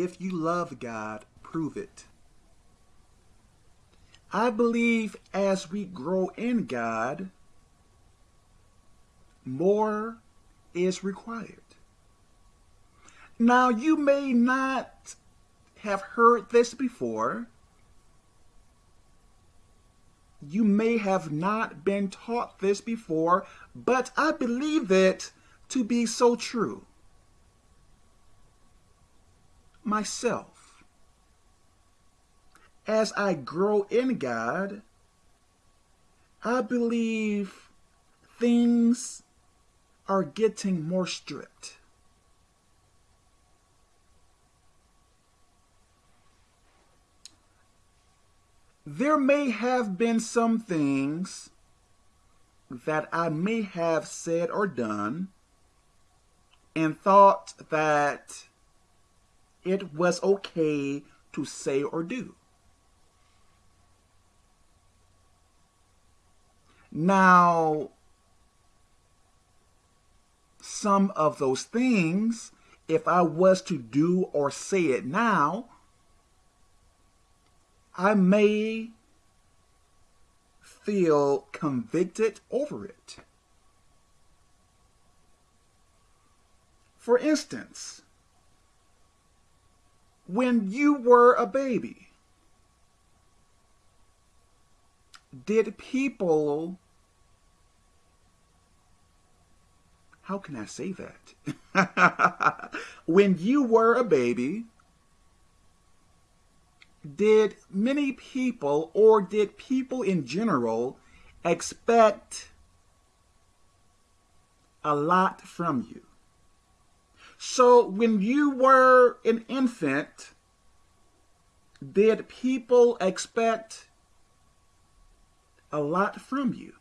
If you love God, prove it. I believe as we grow in God, more is required. Now, you may not have heard this before. You may have not been taught this before, but I believe it to be so true. Myself, as I grow in God, I believe things are getting more strict. There may have been some things that I may have said or done and thought that it was okay to say or do. Now, some of those things, if I was to do or say it now, I may feel convicted over it. For instance, when you were a baby, did people, how can I say that? when you were a baby, did many people or did people in general expect a lot from you? So when you were an infant, did people expect a lot from you?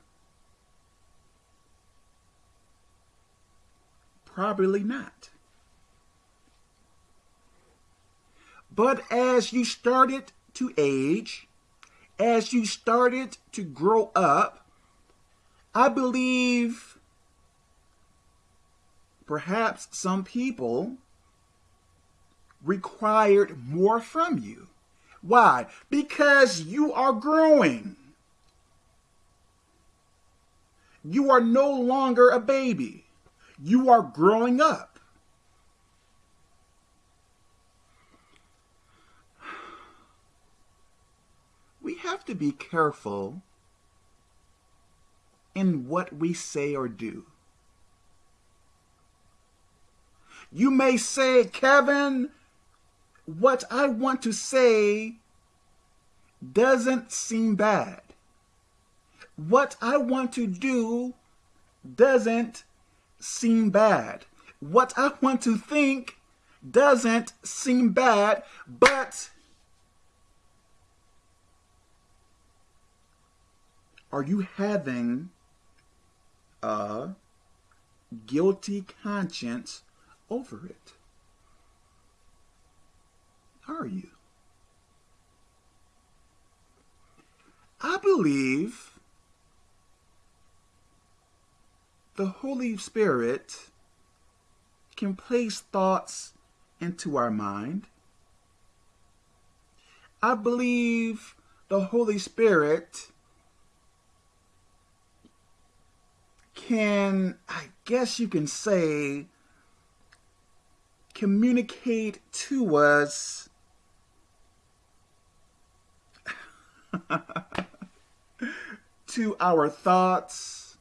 Probably not. But as you started to age, as you started to grow up, I believe perhaps some people required more from you. Why? Because you are growing. You are no longer a baby. You are growing up. we have to be careful in what we say or do. You may say, Kevin, what I want to say doesn't seem bad. What I want to do doesn't seem bad. What I want to think doesn't seem bad, but are you having a guilty conscience over it? Are you? I believe the Holy Spirit can place thoughts into our mind. I believe the Holy Spirit can, I guess you can say, communicate to us to our thoughts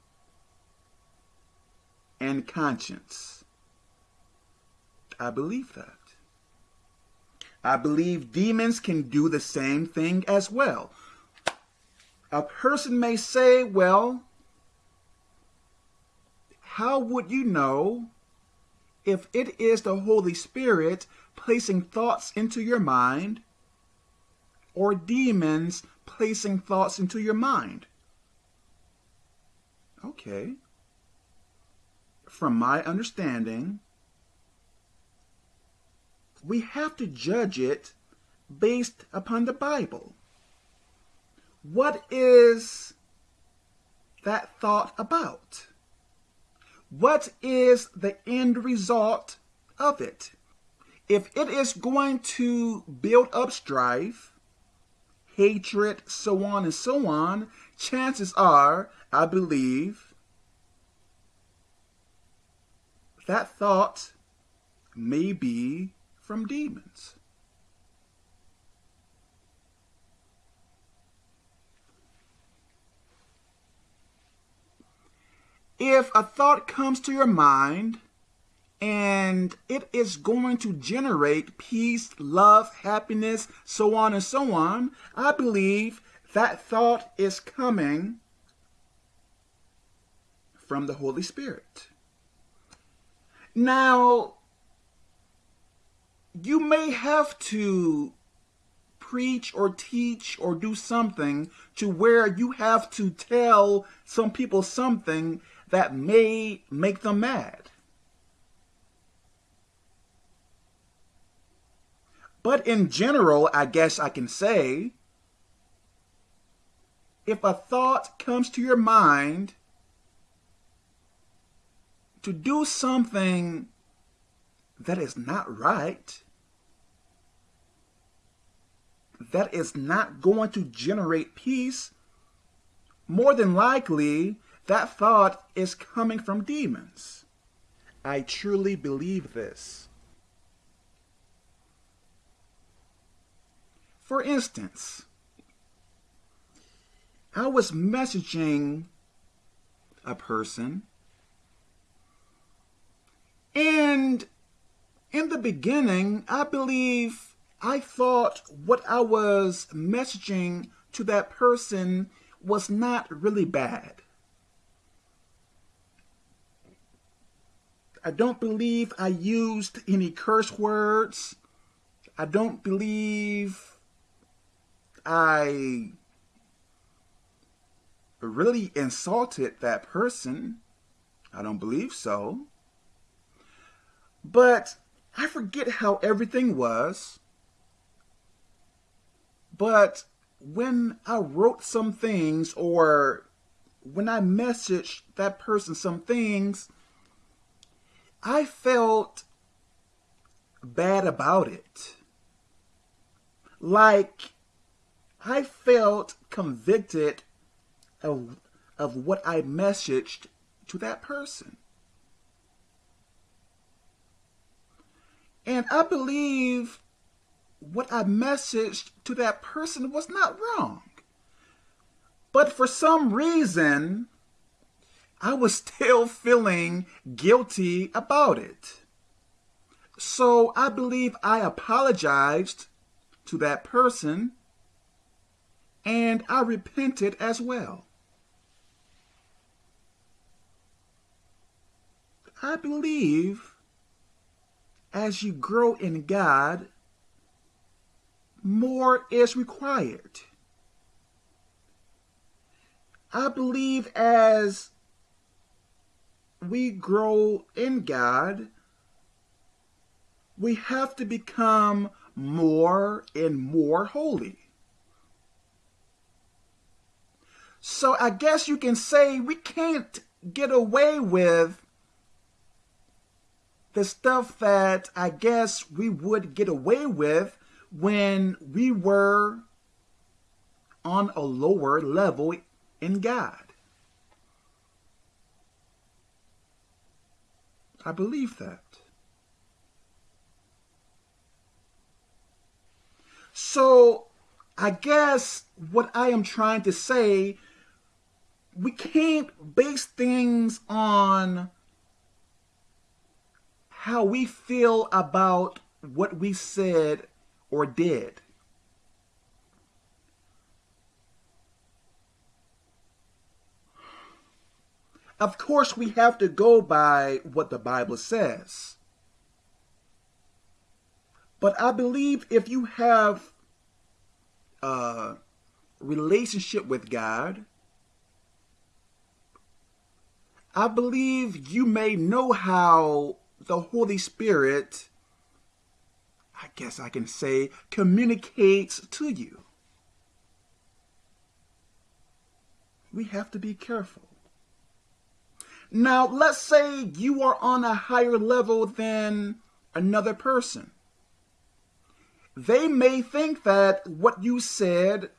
and conscience. I believe that. I believe demons can do the same thing as well. A person may say, well, how would you know if it is the Holy Spirit placing thoughts into your mind or demons placing thoughts into your mind? Okay. From my understanding, we have to judge it based upon the Bible. What is that thought about? What is the end result of it? if it is going to build up strife, hatred, so on and so on, chances are, I believe, that thought may be from demons. If a thought comes to your mind and it is going to generate peace, love, happiness, so on and so on, I believe that thought is coming from the Holy Spirit. Now, you may have to preach or teach or do something to where you have to tell some people something that may make them mad. But in general, I guess I can say, if a thought comes to your mind to do something that is not right, that is not going to generate peace, more than likely that thought is coming from demons. I truly believe this. For instance, I was messaging a person and in the beginning, I believe I thought what I was messaging to that person was not really bad. I don't believe I used any curse words. I don't believe I really insulted that person. I don't believe so. But I forget how everything was. But when I wrote some things or when I messaged that person some things, I felt bad about it. Like, I felt convicted of, of what I messaged to that person. And I believe what I messaged to that person was not wrong. But for some reason, I was still feeling guilty about it. So I believe I apologized to that person and I repented as well. I believe as you grow in God, more is required. I believe as we grow in God, we have to become more and more holy. So I guess you can say we can't get away with the stuff that I guess we would get away with when we were on a lower level in God. I believe that. So, I guess what I am trying to say, we can't base things on how we feel about what we said or did. Of course, we have to go by what the Bible says. But I believe if you have a relationship with God, I believe you may know how the Holy Spirit, I guess I can say, communicates to you. We have to be careful. Now, let's say you are on a higher level than another person. they may think that what you said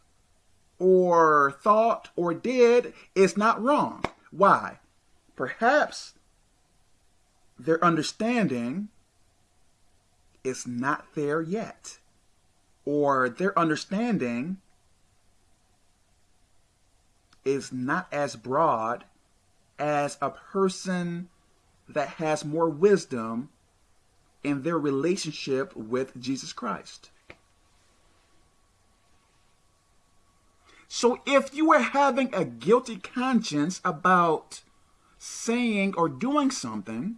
or thought or did is not wrong. Why? Perhaps their understanding is not there yet, or their understanding is not as broad as a person that has more wisdom in their relationship with Jesus Christ. So if you are having a guilty conscience about saying or doing something,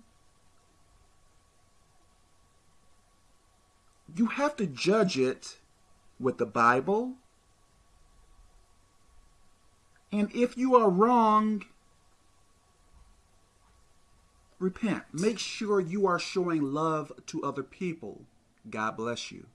you have to judge it with the Bible. And if you are wrong, repent. Make sure you are showing love to other people. God bless you.